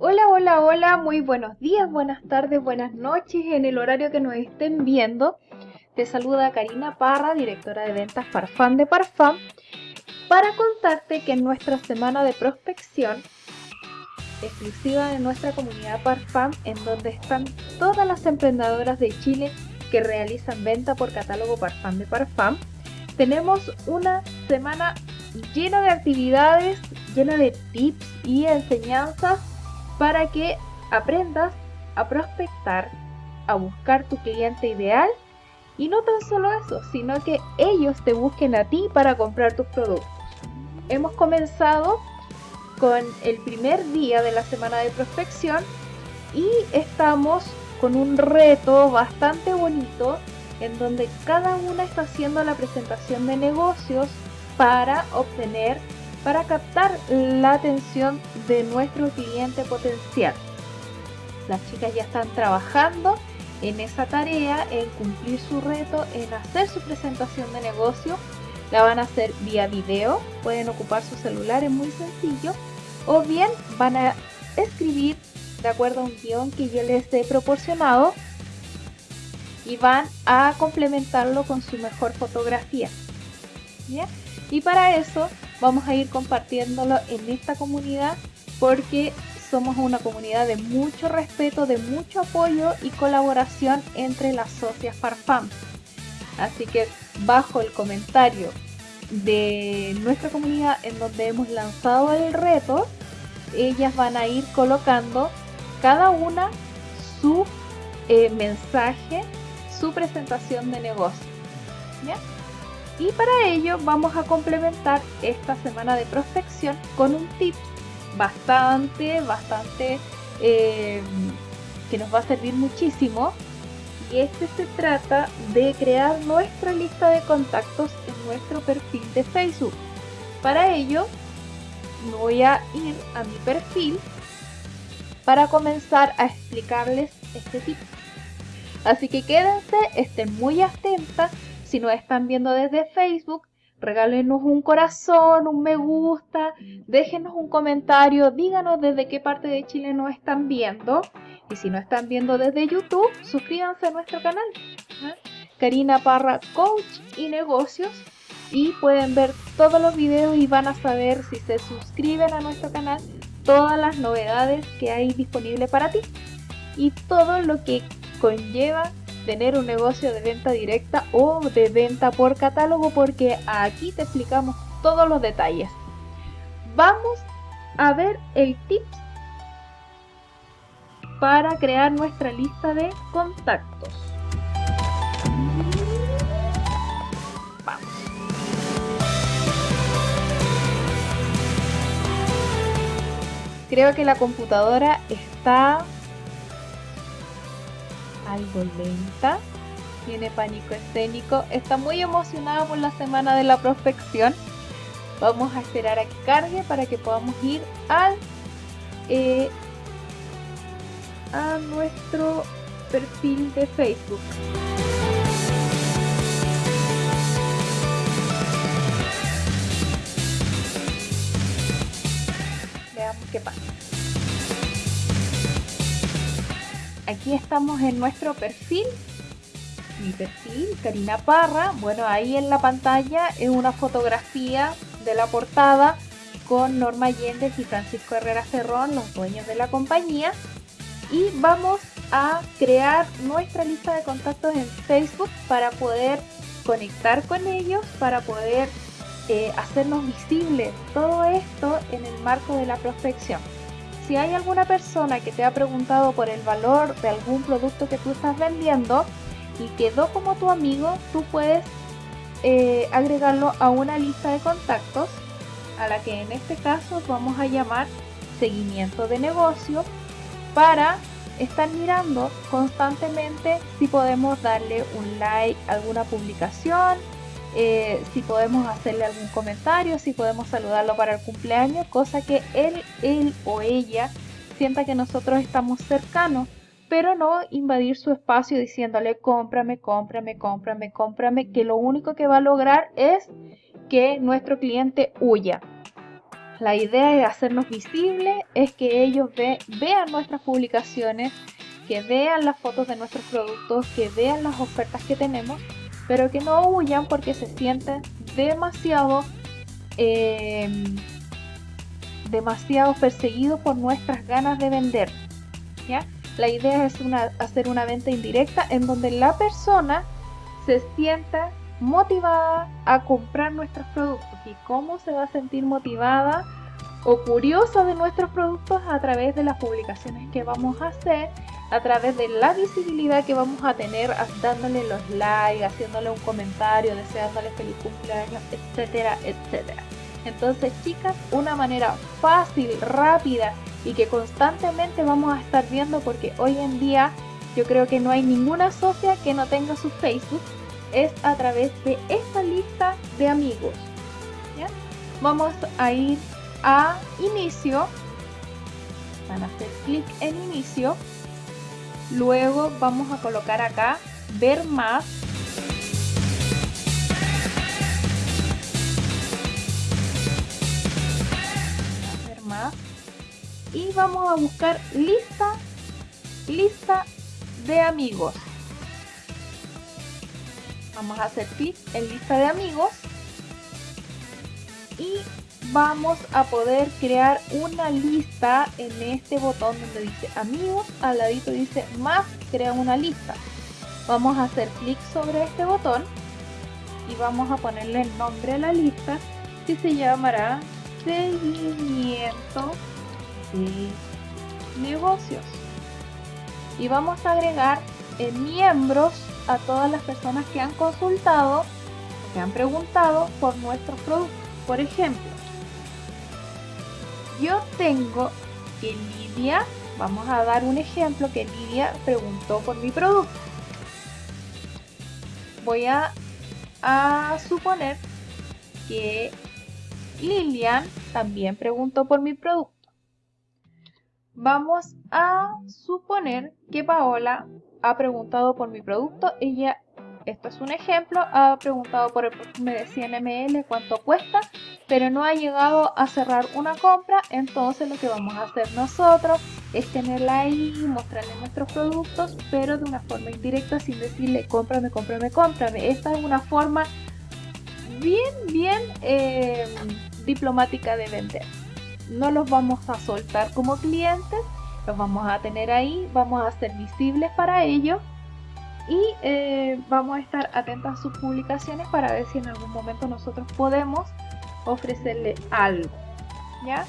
Hola, hola, hola, muy buenos días, buenas tardes, buenas noches en el horario que nos estén viendo. Te saluda Karina Parra, directora de ventas Parfum de Parfum, para contarte que en nuestra semana de prospección, exclusiva de nuestra comunidad Parfum, en donde están todas las emprendedoras de Chile que realizan venta por catálogo Parfum de Parfum, tenemos una semana llena de actividades, llena de tips y enseñanzas para que aprendas a prospectar, a buscar tu cliente ideal y no tan solo eso, sino que ellos te busquen a ti para comprar tus productos. Hemos comenzado con el primer día de la semana de prospección y estamos con un reto bastante bonito en donde cada una está haciendo la presentación de negocios para obtener para captar la atención de nuestro cliente potencial. Las chicas ya están trabajando en esa tarea, en cumplir su reto, en hacer su presentación de negocio. La van a hacer vía video, pueden ocupar su celular, es muy sencillo. O bien van a escribir de acuerdo a un guion que yo les he proporcionado y van a complementarlo con su mejor fotografía. Y para eso vamos a ir compartiéndolo en esta comunidad porque somos una comunidad de mucho respeto, de mucho apoyo y colaboración entre las socias Farfam. Así que bajo el comentario de nuestra comunidad en donde hemos lanzado el reto, ellas van a ir colocando cada una su eh, mensaje, su presentación de negocio. ¿ya? Y para ello vamos a complementar esta semana de prospección con un tip bastante, bastante eh, que nos va a servir muchísimo. Y este se trata de crear nuestra lista de contactos en nuestro perfil de Facebook. Para ello voy a ir a mi perfil para comenzar a explicarles este tip. Así que quédense, estén muy atentas si nos están viendo desde Facebook, regálenos un corazón, un me gusta, déjenos un comentario, díganos desde qué parte de Chile nos están viendo. Y si no están viendo desde YouTube, suscríbanse a nuestro canal. ¿eh? Karina Parra, Coach y Negocios. Y pueden ver todos los videos y van a saber si se suscriben a nuestro canal todas las novedades que hay disponibles para ti. Y todo lo que conlleva tener un negocio de venta directa o de venta por catálogo porque aquí te explicamos todos los detalles. Vamos a ver el tips para crear nuestra lista de contactos. Creo que la computadora está algo lenta, tiene pánico escénico, está muy emocionada por la semana de la prospección. Vamos a esperar a que cargue para que podamos ir al eh, a nuestro perfil de Facebook. Veamos qué pasa. Aquí estamos en nuestro perfil. Mi perfil, Karina Parra. Bueno, ahí en la pantalla es una fotografía de la portada con Norma Allende y Francisco Herrera Cerrón, los dueños de la compañía. Y vamos a crear nuestra lista de contactos en Facebook para poder conectar con ellos, para poder eh, hacernos visibles todo esto en el marco de la prospección si hay alguna persona que te ha preguntado por el valor de algún producto que tú estás vendiendo y quedó como tu amigo, tú puedes eh, agregarlo a una lista de contactos a la que en este caso vamos a llamar seguimiento de negocio para estar mirando constantemente si podemos darle un like a alguna publicación eh, si podemos hacerle algún comentario, si podemos saludarlo para el cumpleaños, cosa que él, él o ella sienta que nosotros estamos cercanos, pero no invadir su espacio diciéndole cómprame, cómprame, cómprame, cómprame, que lo único que va a lograr es que nuestro cliente huya. La idea de hacernos visibles es que ellos vean nuestras publicaciones, que vean las fotos de nuestros productos, que vean las ofertas que tenemos, pero que no huyan porque se sienten demasiado, eh, demasiado perseguidos por nuestras ganas de vender. ¿ya? La idea es hacer una venta indirecta en donde la persona se sienta motivada a comprar nuestros productos. ¿Y cómo se va a sentir motivada o curiosa de nuestros productos? A través de las publicaciones que vamos a hacer, a través de la visibilidad que vamos a tener dándole los likes, haciéndole un comentario, deseándole feliz cumpleaños, etcétera, etcétera. Entonces, chicas, una manera fácil, rápida y que constantemente vamos a estar viendo porque hoy en día yo creo que no hay ninguna socia que no tenga su Facebook es a través de esta lista de amigos. Vamos a ir a inicio, van a hacer clic en inicio, luego vamos a colocar acá ver más. Ver más. Y vamos a buscar lista lista de amigos. Vamos a hacer clic en lista de amigos. Y vamos a poder crear una lista en este botón donde dice amigos, al ladito dice más, crea una lista. Vamos a hacer clic sobre este botón y vamos a ponerle el nombre a la lista que se llamará seguimiento de negocios. Y vamos a agregar en miembros a todas las personas que han consultado, que han preguntado por nuestros productos. Por ejemplo, yo tengo que Lidia, vamos a dar un ejemplo que Lidia preguntó por mi producto. Voy a, suponer que Lilian también preguntó por mi producto. Vamos a suponer que Paola ha preguntado por mi producto. Ella, esto es un ejemplo, ha preguntado por el perfume de 100 ml cuánto cuesta, pero no ha llegado a cerrar una compra. Entonces lo que vamos a hacer nosotros es tenerla ahí, mostrarle nuestros productos, pero de una forma indirecta sin decirle cómprame, cómprame, cómprame. Esta es una forma bien, bien eh, diplomática de vender. No los vamos a soltar como clientes, los vamos a tener ahí, vamos a ser visibles para ellos y eh, vamos a estar atentos a sus publicaciones para ver si en algún momento nosotros podemos ofrecerle algo. ¿Ya?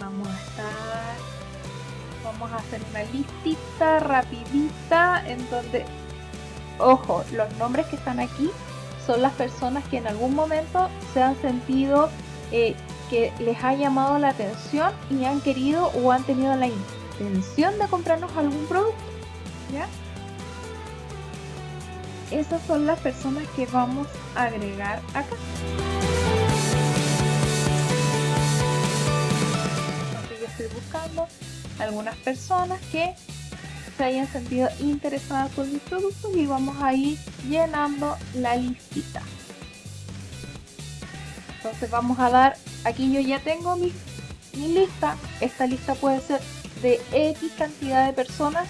Vamos a estar, vamos a hacer una listita rapidita en donde, ojo, los nombres que están aquí son las personas que en algún momento se han sentido eh, que les ha llamado la atención y han querido o han tenido la intención de comprarnos algún producto. ¿Ya? Esas son las personas que vamos a agregar acá. Entonces yo estoy buscando algunas personas que se hayan sentido interesadas por mis productos y vamos a ir llenando la listita. Entonces vamos a dar aquí yo ya tengo mi, lista. Esta lista puede ser de X cantidad de personas.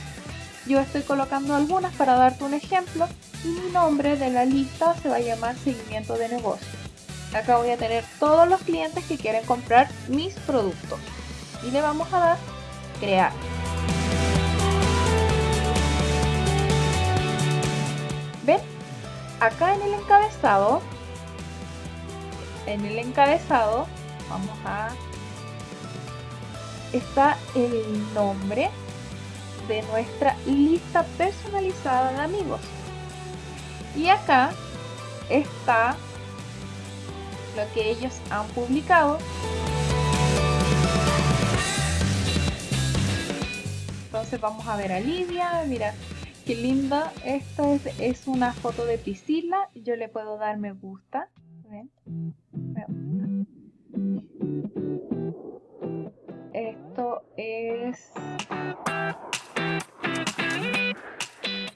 Yo estoy colocando algunas para darte un ejemplo. Y mi nombre de la lista se va a llamar seguimiento de negocio. Acá voy a tener todos los clientes que quieren comprar mis productos. Y le vamos a dar crear. ¿Ven? Acá en el encabezado, en el encabezado vamos a está el nombre de nuestra lista personalizada de amigos y acá está lo que ellos han publicado. Entonces vamos a ver a Lidia mira qué linda. Esta es, es una foto de Priscila. Yo le puedo dar me gusta. ¿Ven? Me gusta. Esto es...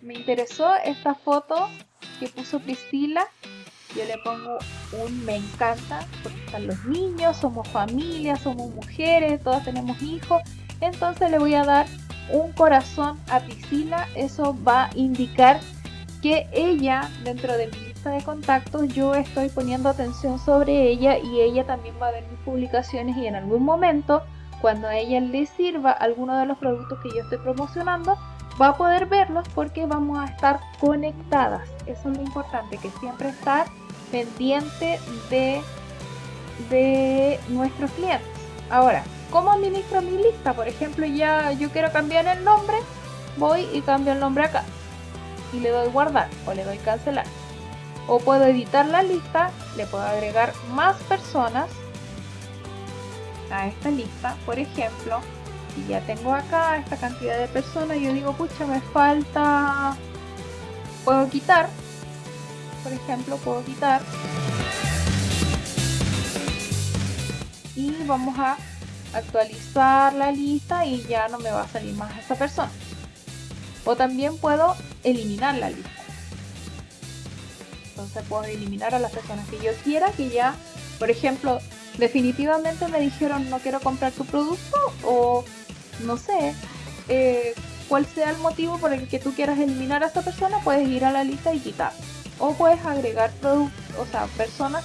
Me interesó esta foto que puso Priscila. Yo le pongo un me encanta porque están los niños, somos familia, somos mujeres, todas tenemos hijos. Entonces le voy a dar un corazón a Priscila. Eso va a indicar que ella, dentro de mi lista de contactos, yo estoy poniendo atención sobre ella y ella también va a ver mis publicaciones y en algún momento, cuando a ella le sirva alguno de los productos que yo estoy promocionando, va a poder verlos porque vamos a estar conectadas. Eso es lo importante, que siempre estar pendiente de, de nuestros clientes. Ahora, ¿cómo administro mi lista? Por ejemplo, ya yo quiero cambiar el nombre, voy y cambio el nombre acá. Y le doy guardar o le doy cancelar. O puedo editar la lista, le puedo agregar más personas a esta lista. Por ejemplo, ya tengo acá esta cantidad de personas, yo digo, pucha, me falta... Puedo quitar por ejemplo, puedo quitar y vamos a actualizar la lista y ya no me va a salir más esta persona. O también puedo eliminar la lista. Entonces puedo eliminar a las personas que yo quiera, que ya, por ejemplo, definitivamente me dijeron no quiero comprar tu producto o no sé, eh, cuál sea el motivo por el que tú quieras eliminar a esta persona, puedes ir a la lista y quitar o puedes agregar o sea, personas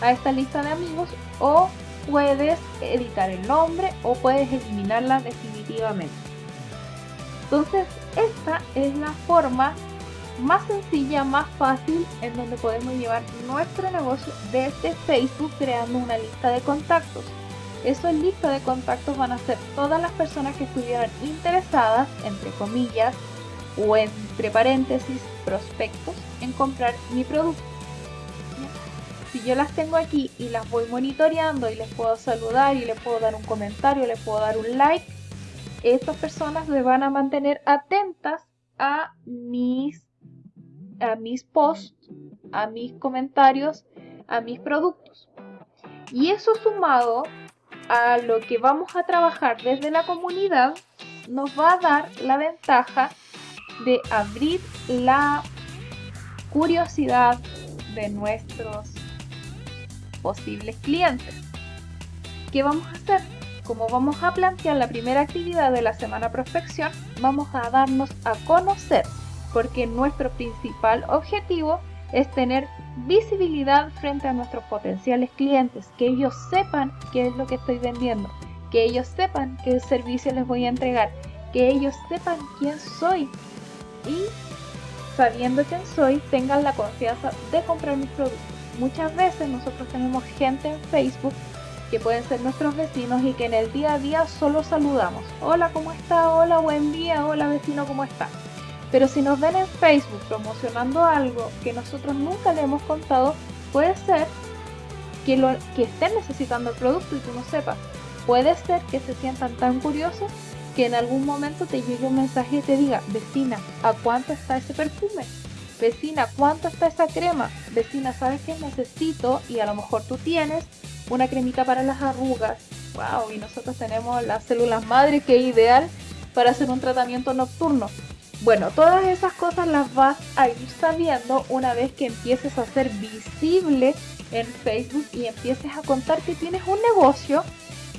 a esta lista de amigos o puedes editar el nombre o puedes eliminarla definitivamente. Entonces, esta es la forma más sencilla, más fácil en donde podemos llevar nuestro negocio desde Facebook creando una lista de contactos. Esa lista de contactos van a ser todas las personas que estuvieran interesadas, entre comillas, o entre paréntesis prospectos en comprar mi producto. Si yo las tengo aquí y las voy monitoreando y les puedo saludar y les puedo dar un comentario, les puedo dar un like, estas personas me van a mantener atentas a mis, a mis posts, a mis comentarios, a mis productos. Y eso sumado a lo que vamos a trabajar desde la comunidad, nos va a dar la ventaja de abrir la curiosidad de nuestros posibles clientes. ¿Qué vamos a hacer? Como vamos a plantear la primera actividad de la semana prospección, vamos a darnos a conocer porque nuestro principal objetivo es tener visibilidad frente a nuestros potenciales clientes, que ellos sepan qué es lo que estoy vendiendo, que ellos sepan qué servicio les voy a entregar, que ellos sepan quién soy, y sabiendo quién soy, tengan la confianza de comprar mis productos. Muchas veces nosotros tenemos gente en Facebook que pueden ser nuestros vecinos y que en el día a día solo saludamos. Hola, ¿cómo está? Hola, buen día. Hola, vecino, ¿cómo está? Pero si nos ven en Facebook promocionando algo que nosotros nunca le hemos contado, puede ser que, lo, que estén necesitando el producto y tú no sepas. Puede ser que se sientan tan curiosos que en algún momento te llegue un mensaje y te diga, vecina, ¿a cuánto está ese perfume? Vecina, ¿cuánto está esa crema? Vecina, ¿sabes qué necesito? Y a lo mejor tú tienes una cremita para las arrugas. Wow, y nosotros tenemos las células madre que es ideal para hacer un tratamiento nocturno. Bueno, todas esas cosas las vas a ir sabiendo una vez que empieces a ser visible en Facebook y empieces a contar que tienes un negocio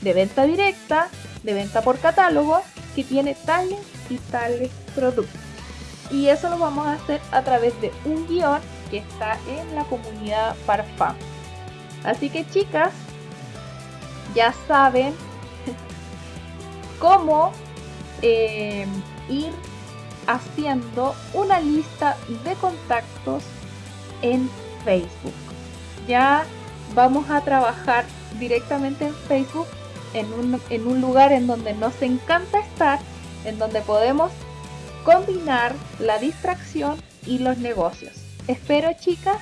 de venta directa de venta por catálogo que tiene tales y tales productos. Y eso lo vamos a hacer a través de un guion que está en la comunidad Parfum. Así que chicas, ya saben cómo eh, ir haciendo una lista de contactos en Facebook. Ya vamos a trabajar directamente en Facebook en un, lugar en donde nos encanta estar, en donde podemos combinar la distracción y los negocios. Espero chicas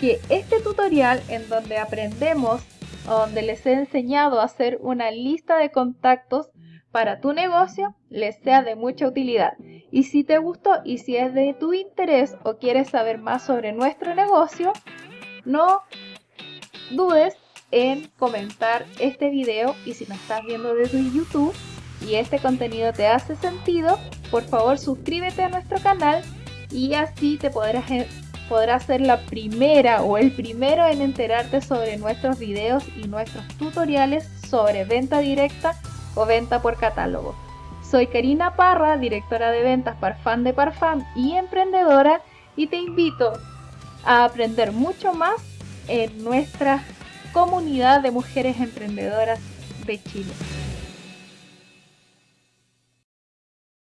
que este tutorial en donde aprendemos, donde les he enseñado a hacer una lista de contactos para tu negocio, les sea de mucha utilidad. Y si te gustó y si es de tu interés o quieres saber más sobre nuestro negocio, no dudes en comentar este video y si me estás viendo desde YouTube y este contenido te hace sentido, por favor suscríbete a nuestro canal y así te podrás podrás ser la primera o el primero en enterarte sobre nuestros videos y nuestros tutoriales sobre venta directa o venta por catálogo. Soy Karina Parra, directora de ventas Parfum de Parfum y emprendedora y te invito a aprender mucho más en nuestra comunidad de mujeres emprendedoras de Chile.